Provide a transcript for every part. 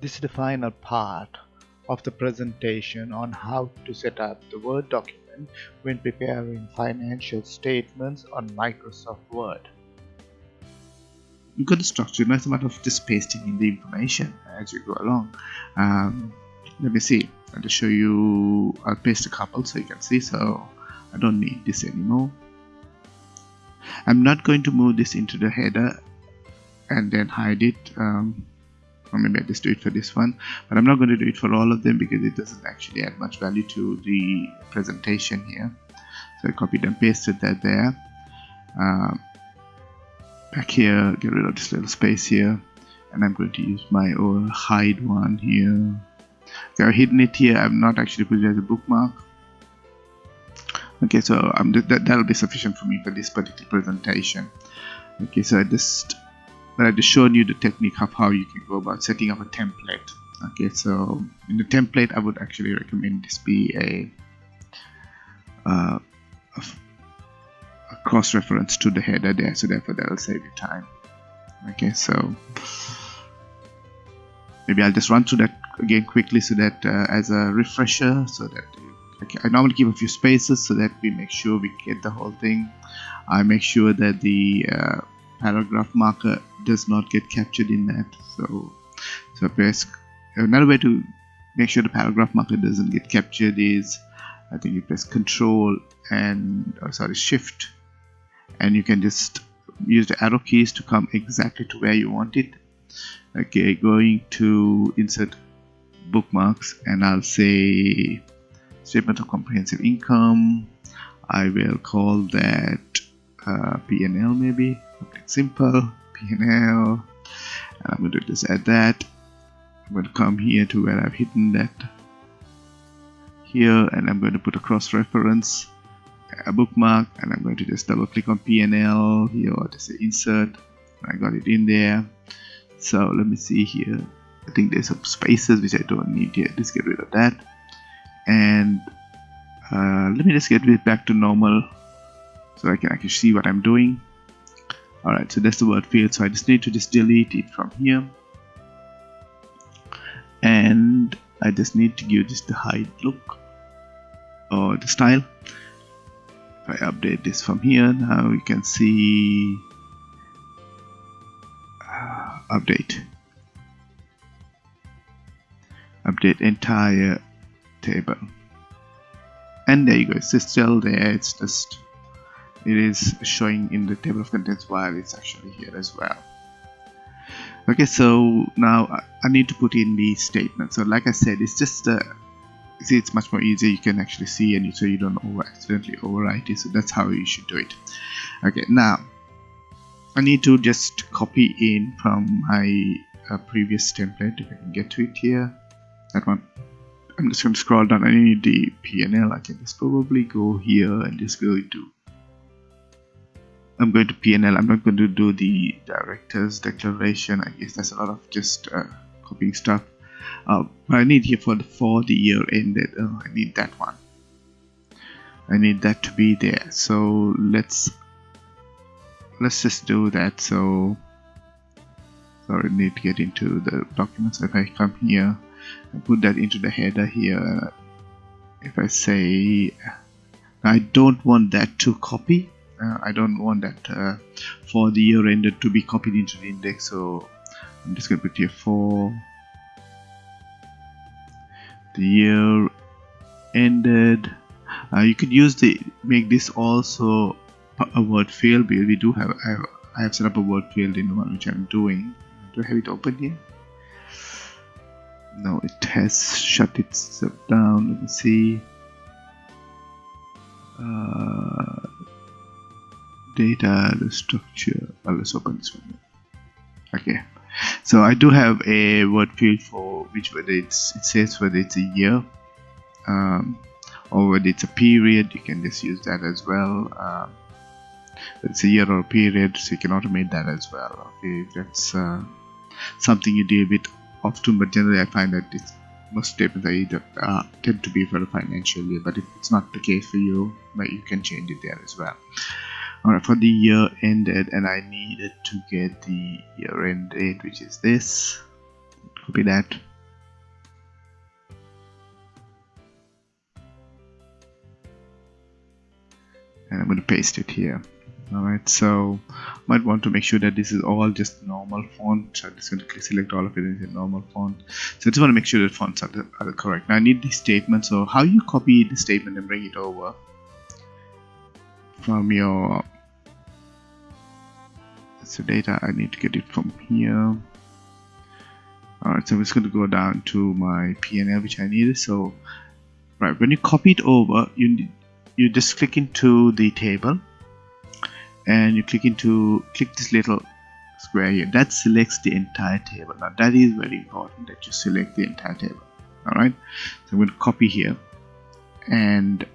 This is the final part of the presentation on how to set up the Word document when preparing financial statements on Microsoft Word. The structure, now it's a matter of just pasting in the information as you go along. Um, let me see, I'll just show you, I'll paste a couple so you can see, so I don't need this anymore. I'm not going to move this into the header and then hide it um, or maybe I just do it for this one but I'm not going to do it for all of them because it doesn't actually add much value to the presentation here. So I copied and pasted that there. Um, back here get rid of this little space here and I'm going to use my old hide one here. Okay, I've hidden it here. I'm not actually put it as a bookmark. Okay so um, that, that'll be sufficient for me for this particular presentation. Okay so I just but I just shown you the technique of how you can go about setting up a template. Okay so in the template I would actually recommend this be a, uh, a, a cross-reference to the header there so therefore that will save you time. Okay so maybe I'll just run through that again quickly so that uh, as a refresher so that okay, I normally give a few spaces so that we make sure we get the whole thing. I make sure that the uh, paragraph marker does not get captured in that. So so press another way to make sure the paragraph marker doesn't get captured is I think you press control and oh, sorry shift. And you can just use the arrow keys to come exactly to where you want it. Okay going to insert bookmarks and I'll say statement of comprehensive income. I will call that uh, PNL maybe. Simple PNL and I'm going to just add that. I'm going to come here to where I've hidden that. Here and I'm going to put a cross-reference a bookmark and I'm going to just double click on PNL here or just say insert. I got it in there. So let me see here. I think there's some spaces which I don't need here just get rid of that. And uh, let me just get it back to normal so I can actually see what I'm doing alright so that's the word field. So I just need to just delete it from here. And I just need to give this the hide look or the style. If I update this from here now you can see uh, update. Update entire table. And there you go it's still there it's just it is showing in the table of contents while it's actually here as well. Okay so now I need to put in the statement. So like I said it's just a see it's much more easier. You can actually see and you so you don't over accidentally overwrite it. So that's how you should do it. Okay now I need to just copy in from my uh, previous template. If I can get to it here that one. I'm just going to scroll down. I need the PNL I can just probably go here and just go into I'm going to PNL I'm not going to do the director's declaration. I guess that's a lot of just uh, copying stuff. Uh, but I need here for the for the year ended. Oh, I need that one. I need that to be there. So let's let's just do that. So sorry need to get into the documents. If I come here and put that into the header here if I say I don't want that to copy. uh, I don't want that uh, for the year ended to be copied into the index so I'm just to put here for the year ended uh, you could use the make this also a word field because we do have I, have I have set up a word field in the one which I'm doing. Do I have it open here? No it has shut itself down. Let me see. Uh, data structure well, let's open this one okay. So I do have a word field for which whether it's it says whether it's a year um, or whether it's a period you can just use that as well. Um, it's a year or a period so you can automate that as well. Okay that's uh, something you deal with often but generally I find that it's most statements either, uh, tend to be for the financial year but if it's not the case for you but you can change it there as well Alright, for the year ended and I needed to get the year end date which is this. Copy that. And I'm going to paste it here. Alright, so might want to make sure that this is all just normal font. So I'm just going to select all of it as a normal font. So I just want to make sure that fonts are, the, are the correct. Now I need this statement. So how you copy the statement and bring it over from your so data. I need to get it from here. Alright so I'm just going to go down to my PNL which I needed. So right when you copy it over you you just click into the table. And you click into click this little square here. That selects the entire table. Now that is very important that you select the entire table. All right so I'm going to copy here. And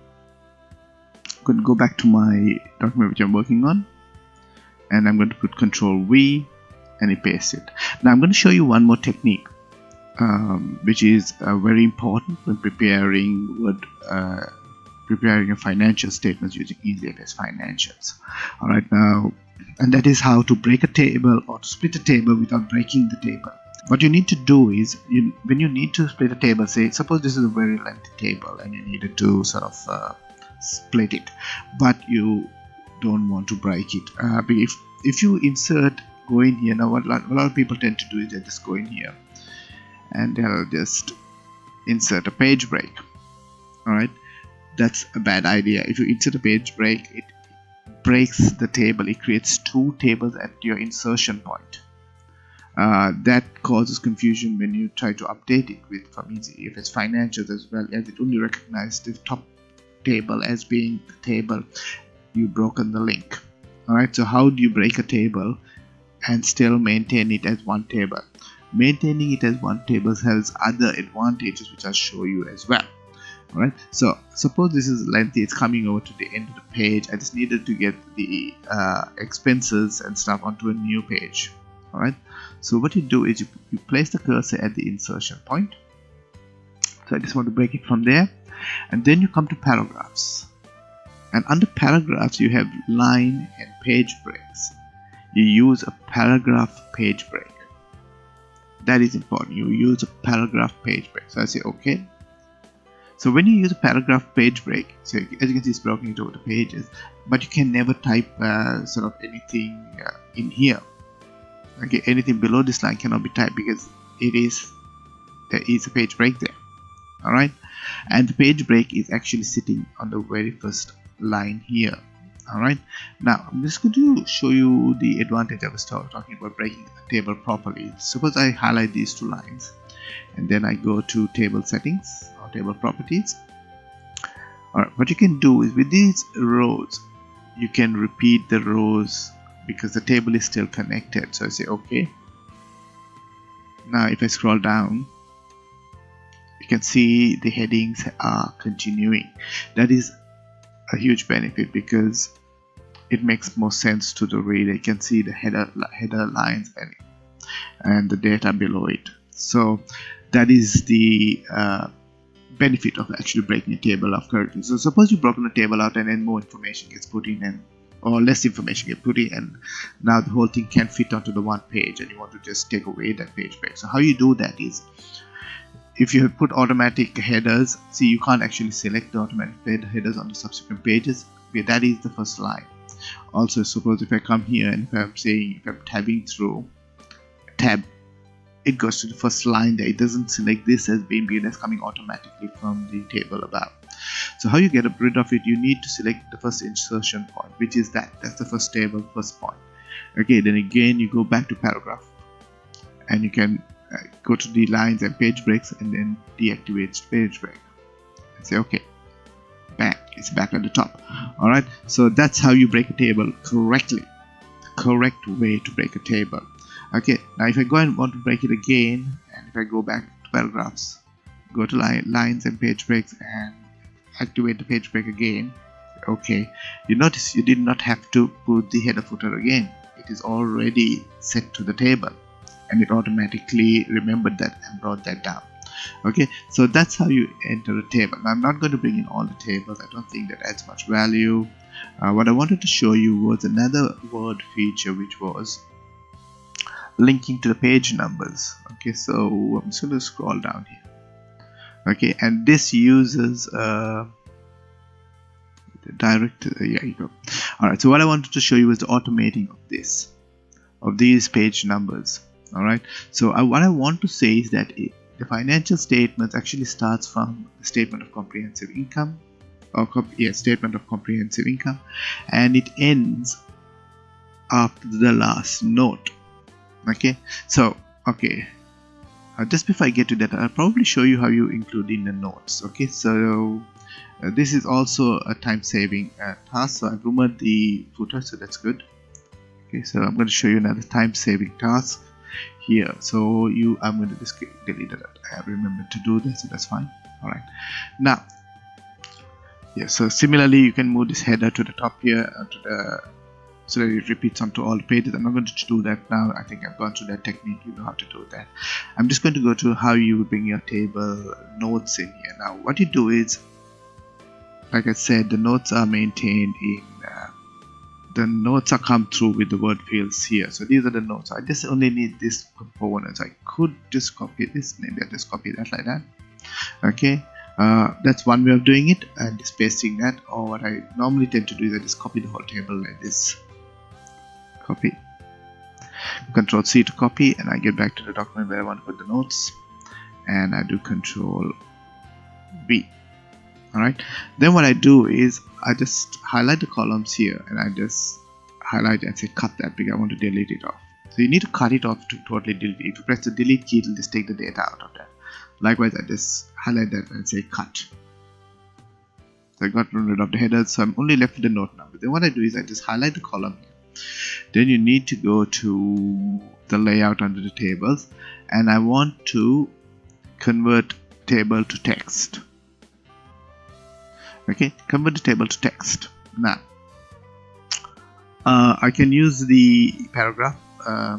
going to go back to my document which I'm working on and I'm going to put control V and I paste it now I'm going to show you one more technique um, which is uh, very important when preparing Word uh, preparing a financial statements using EasyFS Financials. All right now, and that is how to break a table or to split a table without breaking the table. What you need to do is, you, when you need to split a table, say suppose this is a very lengthy table and you needed to sort of uh, split it, but you don't want to break it. Uh, if if you insert go in here now, what a lot of people tend to do is they just go in here and they'll just insert a page break. All right that's a bad idea. If you insert a page break it breaks the table. It creates two tables at your insertion point. Uh, that causes confusion when you try to update it with from it's financials as well as it only recognizes the top table as being the table you've broken the link alright so how do you break a table and still maintain it as one table maintaining it as one table has other advantages which I'll show you as well Alright, so suppose this is lengthy, it's coming over to the end of the page. I just needed to get the uh, expenses and stuff onto a new page. Alright, so what you do is you, you place the cursor at the insertion point. So I just want to break it from there. And then you come to paragraphs. And under paragraphs, you have line and page breaks. You use a paragraph page break. That is important. You use a paragraph page break. So I say, okay, so when you use a paragraph page break, so as you can see it's broken into the pages, but you can never type uh, sort of anything uh, in here. Okay, anything below this line cannot be typed because it is there is a page break there. Alright, and the page break is actually sitting on the very first line here. Alright, now I'm just going to show you the advantage I was talking about breaking a table properly. Suppose I highlight these two lines and then I go to table settings or table properties. Alright, what you can do is with these rows you can repeat the rows because the table is still connected. So I say okay. Now if I scroll down you can see the headings are continuing that is a huge benefit because it makes more sense to the reader you can see the header header lines and and the data below it so that is the uh, benefit of actually breaking a table of characters. So suppose you've broken a table out and then more information gets put in and or less information gets put in and now the whole thing can't fit onto the one page and you want to just take away that page break. So how you do that is if you have put automatic headers, see you can't actually select the automatic headers on the subsequent pages. That is the first line. Also suppose if I come here and if I'm saying if I'm tabbing through tab it goes to the first line there it doesn't select this as being that's coming automatically from the table above so how you get rid of it you need to select the first insertion point which is that that's the first table first point okay then again you go back to paragraph and you can go to the lines and page breaks and then deactivate page break. And say okay back it's back at the top. All right so that's how you break a table correctly. The correct way to break a table. Okay now if I go and want to break it again and if I go back to paragraphs go to line, lines and page breaks and activate the page break again okay you notice you did not have to put the header footer again. It is already set to the table and it automatically remembered that and brought that down. Okay so that's how you enter a table. Now, I'm not going to bring in all the tables. I don't think that adds much value. Uh, what I wanted to show you was another word feature which was linking to the page numbers. Okay so I'm just going to scroll down here. Okay and this uses uh, direct uh, yeah you go. All right so what I wanted to show you was the automating of this of these page numbers all right so I, what I want to say is that the financial statements actually starts from the statement of comprehensive income or yeah, statement of comprehensive income and it ends after the last note. Okay? So okay. Uh, just before I get to that I'll probably show you how you include in the notes. Okay? So uh, this is also a time saving uh, task. So I've removed the footer so that's good. Okay? So I'm going to show you another time saving task here. So you I'm going to just delete that I have remembered to do this so that's fine. All right now yeah so similarly you can move this header to the top here uh, to the so that it repeats onto all the pages. I'm not going to do that now. I think I've gone through that technique. You know how to do that. I'm just going to go to how you bring your table notes in here. Now what you do is like I said the notes are maintained in the notes are come through with the word fields here. So these are the notes. I just only need this components I could just copy this. Maybe I just copy that like that. Okay. Uh, that's one way of doing it and just pasting that. Or what I normally tend to do is I just copy the whole table like this. Copy. Control C to copy and I get back to the document where I want to put the notes. And I do control V alright? Then what I do is I just highlight the columns here and I just highlight and say cut that because I want to delete it off. So you need to cut it off to totally delete. It if you press the delete key it'll just take the data out of that. Likewise I just highlight that and say cut. So I got rid of the headers so I'm only left with the note number. Then what I do is I just highlight the column here. Then you need to go to the layout under the tables and I want to convert table to text okay convert the table to text. Now uh, I can use the paragraph uh,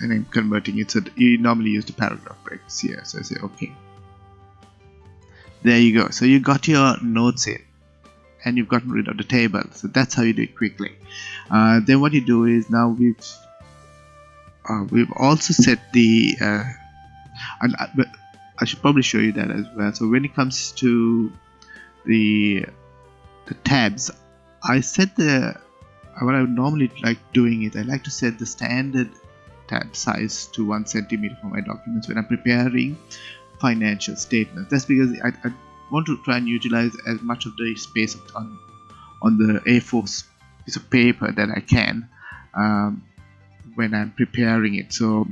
and I'm converting it. So you normally use the paragraph breaks here so I say okay. There you go. So you got your notes in and you've gotten rid of the table. So that's how you do it quickly. Uh, then what you do is now we've uh, we've also set the uh, and uh, I should probably show you that as well. So when it comes to the the tabs. I set the what I would normally like doing is I like to set the standard tab size to one centimeter for my documents when I'm preparing financial statements. That's because I, I want to try and utilize as much of the space on on the A4 piece of paper that I can um, when I'm preparing it. So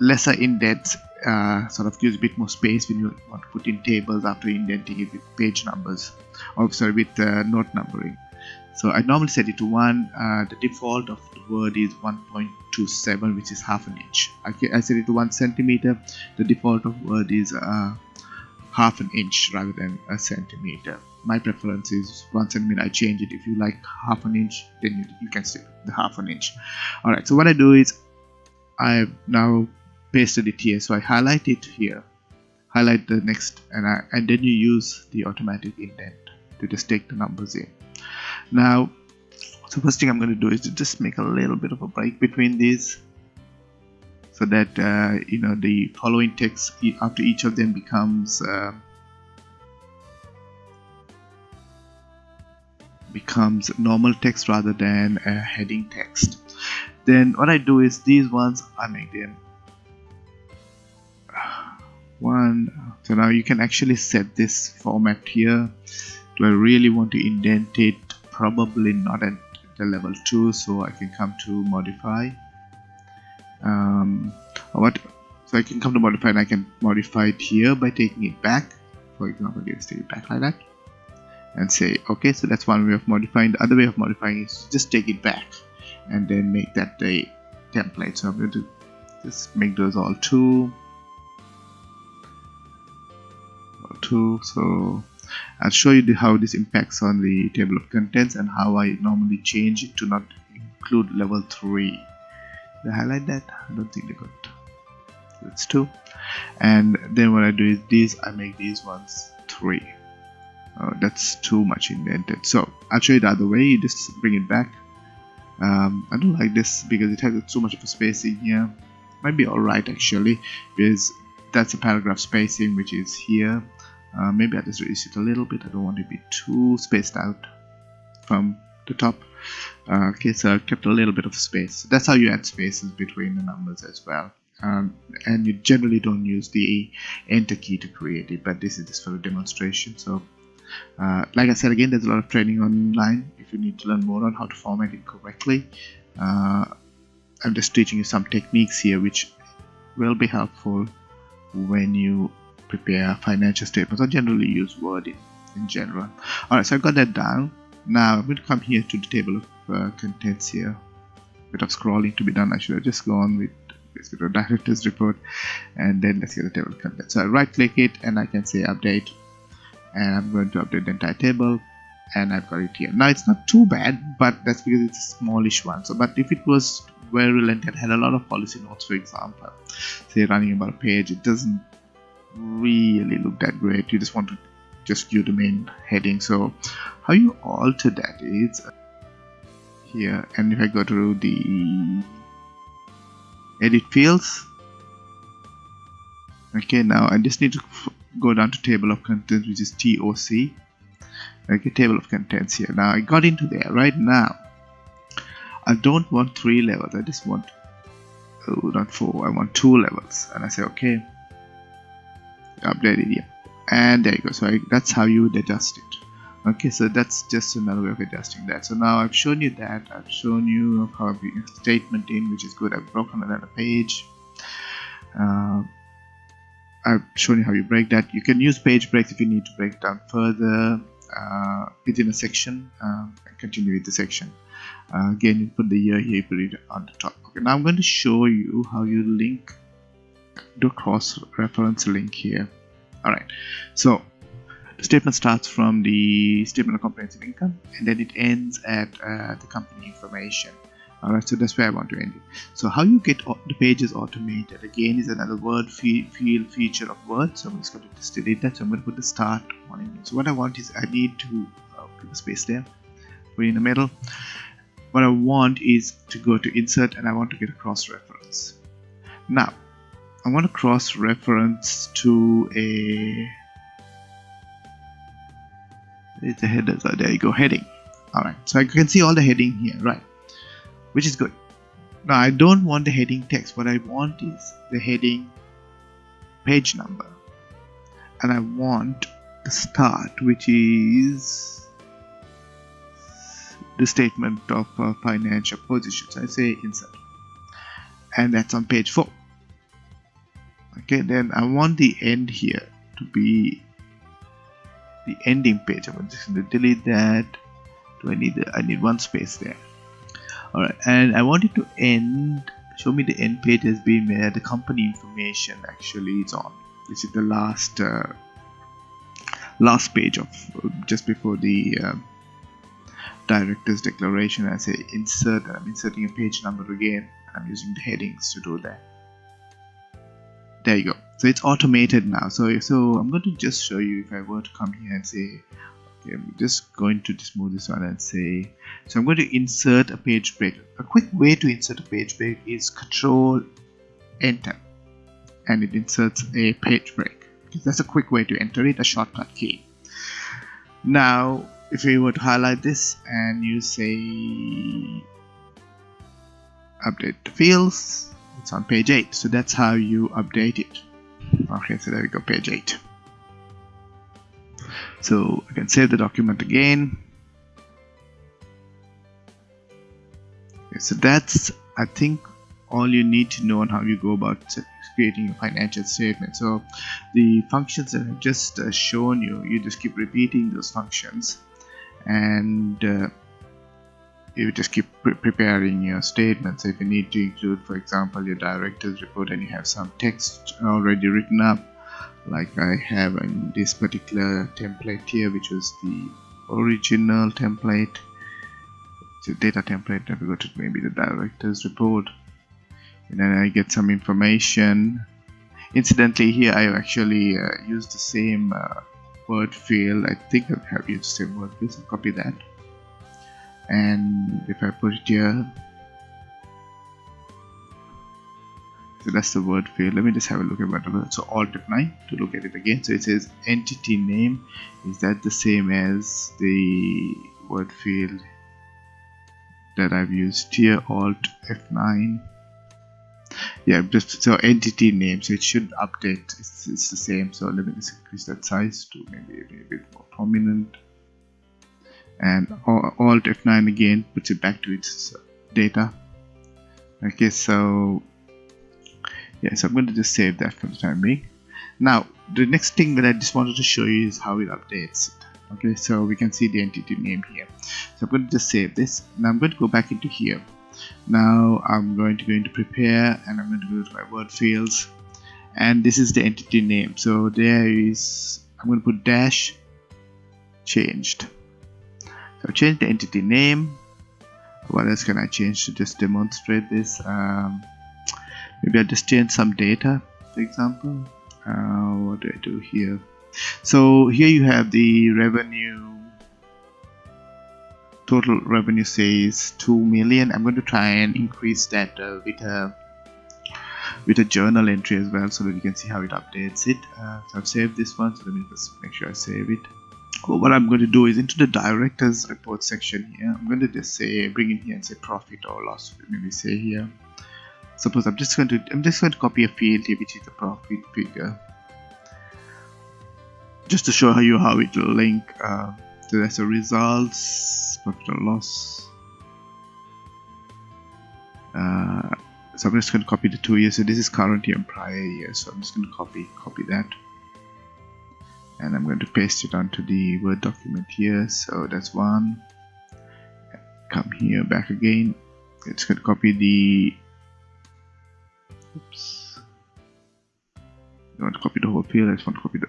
lesser indents uh, sort of gives a bit more space when you want to put in tables after indenting it with page numbers. Or sorry with uh, note numbering. So I normally set it to 1 uh, the default of the word is 1.27 which is half an inch. I, I set it to 1 centimeter. The default of word is uh, half an inch rather than a centimeter. My preference is one centimeter I change it if you like half an inch then you, you can stick the half an inch. Alright so what I do is I now pasted it here. So I highlight it here. Highlight the next and I, and then you use the automatic indent to just take the numbers in. Now so first thing I'm going to do is to just make a little bit of a break between these so that uh, you know the following text after each of them becomes uh, becomes normal text rather than a heading text. Then what I do is these ones I make them one. So now you can actually set this format here. Do I really want to indent it? Probably not at the level 2 so I can come to modify. Um, what? So I can come to modify and I can modify it here by taking it back. For example just take it back like that? And say okay so that's one way of modifying. The other way of modifying is just take it back and then make that the template. So I'm going to just make those all two all two so I'll show you how this impacts on the table of contents and how I normally change it to not include level 3 they highlight that? I don't think they got that's two. And then what I do is these I make these ones three. Uh, that's too much indented. So I'll show you the other way. You just bring it back. Um, I don't like this because it has too much of a spacing here. Might be alright actually because that's a paragraph spacing which is here uh, maybe I'll just reduce it a little bit. I don't want to be too spaced out from the top. Uh, okay so I kept a little bit of space. That's how you add spaces between the numbers as well. Um, and you generally don't use the enter key to create it but this is just for a demonstration. So uh, like I said again there's a lot of training online if you need to learn more on how to format it correctly. Uh, I'm just teaching you some techniques here which will be helpful when you prepare financial statements or generally use Word in, in general. Alright so I've got that down. Now I'm going to come here to the table of uh, contents here. Bit of scrolling to be done I should have just gone with a director's report and then let's get the table of contents so I right click it and I can say update and I'm going to update the entire table and I've got it here. Now it's not too bad but that's because it's a smallish one. So but if it was very lengthy and had a lot of policy notes for example say running about a page it doesn't really look that great. You just want to just view the main heading. So how you alter that is uh, here and if I go to the edit fields. Okay now I just need to go down to table of contents which is TOC okay table of contents here. Now I got into there right now. I don't want three levels. I just want oh not four. I want two levels. And I say okay update here. And there you go. So I, that's how you adjust it. Okay so that's just another way of adjusting that. So now I've shown you that. I've shown you how to statement in which is good. I've broken another page. Uh, I've shown you how you break that. You can use page breaks if you need to break it down further uh, within a section uh, and continue with the section. Uh, again you put the year here you put it on the top. Okay now I'm going to show you how you link do cross reference link here. Alright. So the statement starts from the statement of comprehensive income and then it ends at uh, the company information. Alright so that's where I want to end it. So how you get the pages automated? Again is another word field feature of Word so I'm just going to just delete that. So I'm going to put the start one in. So what I want is I need to uh, put a space there. Put in the middle. What I want is to go to insert and I want to get a cross reference. Now I want to cross reference to a it's a header? So there you go heading. Alright so I can see all the heading here right? Which is good. Now I don't want the heading text. What I want is the heading page number. And I want the start which is the statement of uh, financial position. So I say insert. And that's on page 4 okay then I want the end here to be the ending page I'm just going to delete that. Do I need I need one space there. Alright and I want it to end show me the end page has been where the company information actually is on. This is the last uh, last page of just before the uh, director's declaration. I say insert I'm inserting a page number again I'm using the headings to do that there you go. So it's automated now. So so I'm going to just show you if I were to come here and say okay I'm just going to just move this one and say so I'm going to insert a page break. A quick way to insert a page break is control enter and it inserts a page break. Because that's a quick way to enter it a shortcut key. Now if we were to highlight this and you say update the fields it's on page 8 so that's how you update it. Okay so there we go page 8 so I can save the document again. Okay, so that's I think all you need to know on how you go about creating a financial statement. So the functions that I've just uh, shown you you just keep repeating those functions. And uh, you just keep pre preparing your statements. If you need to include for example your director's report and you have some text already written up like I have in this particular template here which was the original template. A data template if we go to maybe the director's report. And then I get some information. Incidentally here I actually uh, used the same uh, word field. I think I have used the same word field so copy that and if I put it here so that's the word field. Let me just have a look at what so alt f9 to look at it again. So it says entity name. Is that the same as the word field that I've used here? Alt F9 yeah just so entity name. So it should update. It's, it's the same. So let me just increase that size to maybe, maybe a bit more prominent and alt F9 again puts it back to its data. Okay so yeah so I'm going to just save that for the time being. Now the next thing that I just wanted to show you is how it updates okay so we can see the entity name here. So I'm going to just save this. Now I'm going to go back into here. Now I'm going to go into prepare and I'm going to go to my word fields. And this is the entity name. So there is I'm going to put dash changed so change the entity name. What else can I change to just demonstrate this? Um, maybe I'll just change some data for example. Uh, what do I do here? So here you have the revenue. Total revenue says 2 million. I'm going to try and increase that uh, with a with a journal entry as well so that you can see how it updates it. Uh, so I've saved this one so let me just make sure I save it well, what I'm going to do is into the directors report section here I'm going to just say bring in here and say profit or loss maybe say here. Suppose I'm just going to I'm just going to copy a field here which is the profit figure. Just to show you how it will link uh, to the results profit or loss. Uh, so I'm just going to copy the two years. So this is current year and prior year. So I'm just going to copy copy that and I'm going to paste it onto the Word document here. So that's one. Come here back again. It's going to copy the oops. I want to copy the whole field? I just want to copy the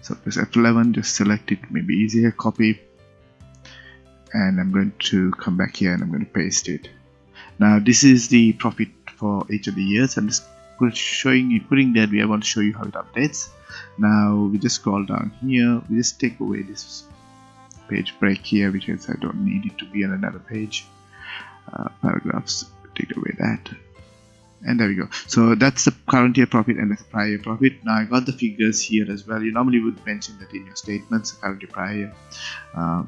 so press F11 just select it. Maybe easier copy. And I'm going to come back here and I'm going to paste it. Now this is the profit for each of the years. I'm just showing you putting that we want to show you how it updates now we just scroll down here. We just take away this page break here because I don't need it to be on another page. Uh, paragraphs take away that. And there we go. So that's the current year profit and the prior year profit. Now I got the figures here as well. You normally would mention that in your statements current year prior year uh,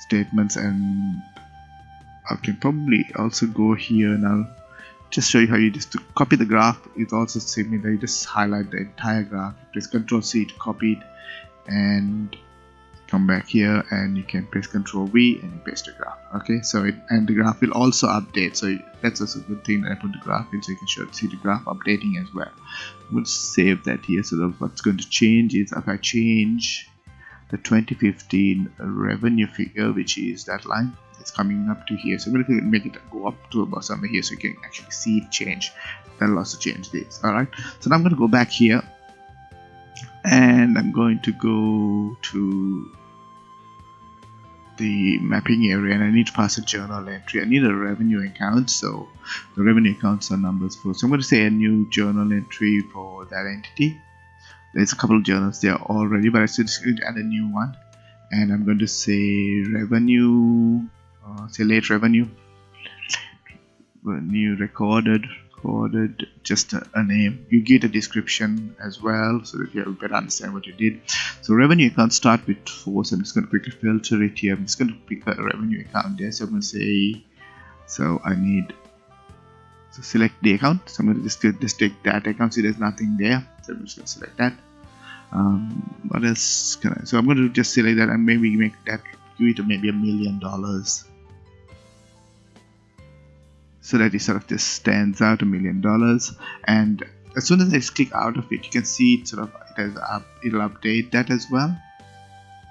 statements and I can probably also go here now just show you how you just to copy the graph it's also similar you just highlight the entire graph. Press ctrl c to copy it and come back here and you can press ctrl v and you paste the graph okay? So it and the graph will also update. So that's also a good thing that I put the graph in so you can show, see the graph updating as well. We'll save that here. So that what's going to change is if I change the 2015 revenue figure which is that line it's coming up to here. So I'm going to make it go up to about somewhere here so you can actually see it change. That'll also change this alright? So now I'm going to go back here. And I'm going to go to the mapping area and I need to pass a journal entry. I need a revenue account so the revenue accounts are numbers for so I'm going to say a new journal entry for that entity. There's a couple of journals there already but I to add a new one. And I'm going to say revenue uh, say late revenue. New recorded recorded just a, a, name. You get a description as well so that you have better understand what you did. So revenue account start with four so I'm just going to quickly filter it here. I'm just going to pick a revenue account there. So I'm going to say so I need so select the account. So I'm going to just, just take that account. See there's nothing there. So I'm just going to select that. Um, what else can I so I'm going to just select that and maybe make that give it maybe a million dollars so that it sort of just stands out a million dollars. And as soon as I just click out of it you can see it sort of it has up it'll update that as well.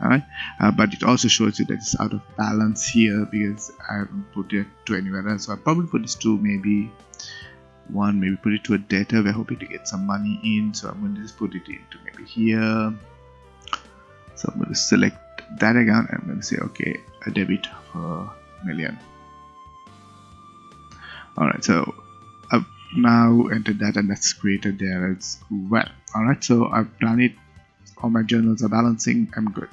Alright? Uh, but it also shows you that it's out of balance here because I haven't put it to anywhere else. So I'll probably put this to maybe one maybe put it to a debtor. We're hoping to get some money in so I'm going to just put it into maybe here. So I'm going to select that account I'm going to say okay a debit for a million alright so I've now entered that and that's created there as well alright so I've done it all my journals are balancing I'm good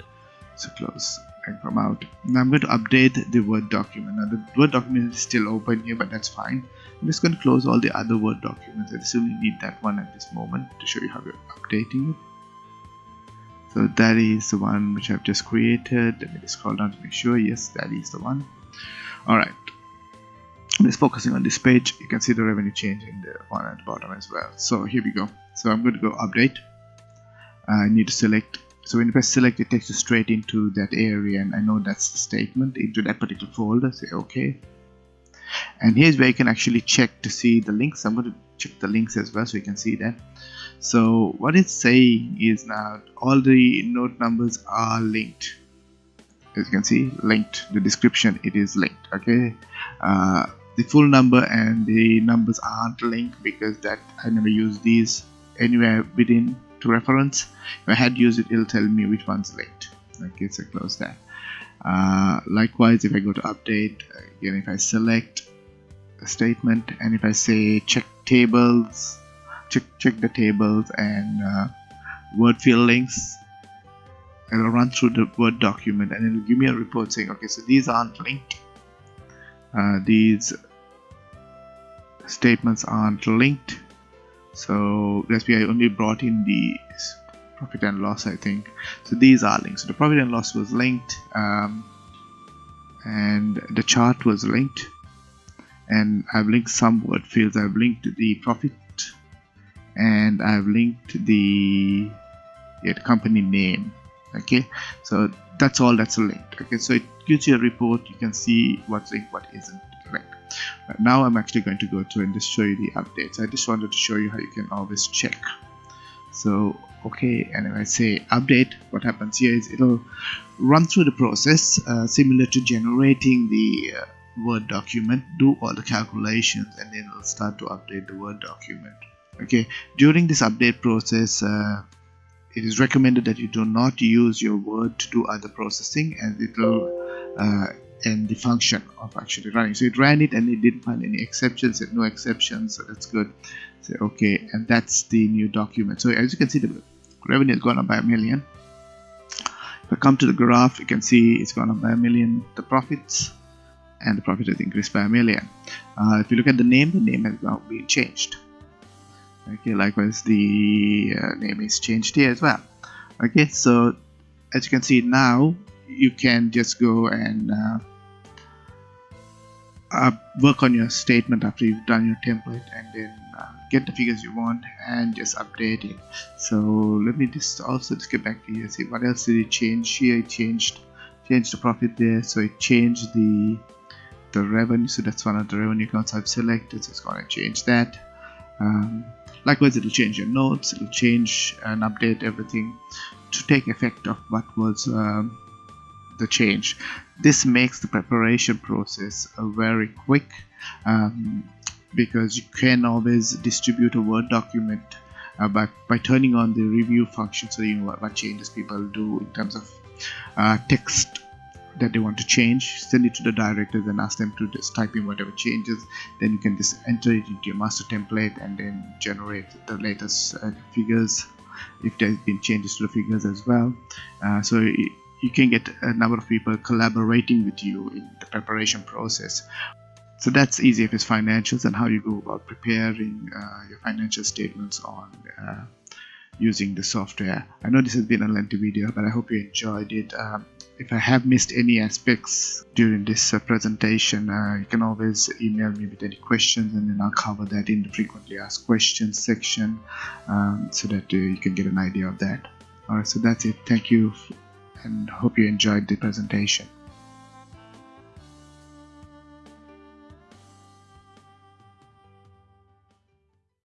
so close and come out now I'm going to update the word document now the word document is still open here but that's fine I'm just going to close all the other Word documents. I just only need that one at this moment to show you how we're updating it. So that is the one which I've just created. Let me just scroll down to make sure. Yes, that is the one. Alright. I'm just focusing on this page. You can see the revenue change in the one at the bottom as well. So here we go. So I'm going to go update. I need to select so when you press select it takes you straight into that area and I know that's the statement into that particular folder say okay and here's where you can actually check to see the links I'm going to check the links as well so you can see that so what it's saying is now all the node numbers are linked as you can see linked the description it is linked okay uh, the full number and the numbers aren't linked because that I never use these anywhere within to reference. If I had used it it'll tell me which one's linked. Okay so close that uh, likewise if I go to update again if I select a statement and if I say check tables check check the tables and uh, word field links it'll run through the word document and it'll give me a report saying okay so these aren't linked. Uh, these statements aren't linked. So that's why I only brought in the profit and loss I think. So these are linked. So the profit and loss was linked um, and the chart was linked. And I've linked some word fields. I've linked the profit and I've linked the, yeah, the company name. Okay? So that's all that's linked. Okay? So it gives you a report. You can see what's linked what isn't but now I'm actually going to go through and just show you the updates. I just wanted to show you how you can always check. So okay and if I say update what happens here is it'll run through the process uh, similar to generating the uh, word document. Do all the calculations and then it'll start to update the word document. Okay during this update process uh, it is recommended that you do not use your word to do other processing and it uh, the function of actually running. So it ran it and it didn't find any exceptions and no exceptions so that's good. So okay and that's the new document. So as you can see the revenue has gone up by a million. If I come to the graph you can see it's gone up by a million the profits and the profit has increased by a million. Uh, if you look at the name the name has now been changed. Okay likewise the uh, name is changed here as well. Okay so as you can see now you can just go and uh, uh, work on your statement after you've done your template and then uh, get the figures you want and just update it. So let me just also just get back to here see what else did it change? Here it changed changed the profit there. So it changed the the revenue. So that's one of the revenue accounts I've selected. So it's going to change that. Um, likewise it'll change your notes. It'll change and update everything to take effect of what was um, the change. This makes the preparation process uh, very quick um, because you can always distribute a word document uh, by, by turning on the review function so you know what, what changes people do in terms of uh, text that they want to change. Send it to the directors and ask them to just type in whatever changes. Then you can just enter it into your master template and then generate the latest uh, figures if there's been changes to the figures as well. Uh, so it, you can get a number of people collaborating with you in the preparation process so that's easy EasyFS Financials and how you go about preparing uh, your financial statements on uh, using the software. I know this has been a lengthy video, but I hope you enjoyed it. Um, if I have missed any aspects during this uh, presentation, uh, you can always email me with any questions and then I'll cover that in the frequently asked questions section um, so that uh, you can get an idea of that. Alright, so that's it. Thank you and hope you enjoyed the presentation.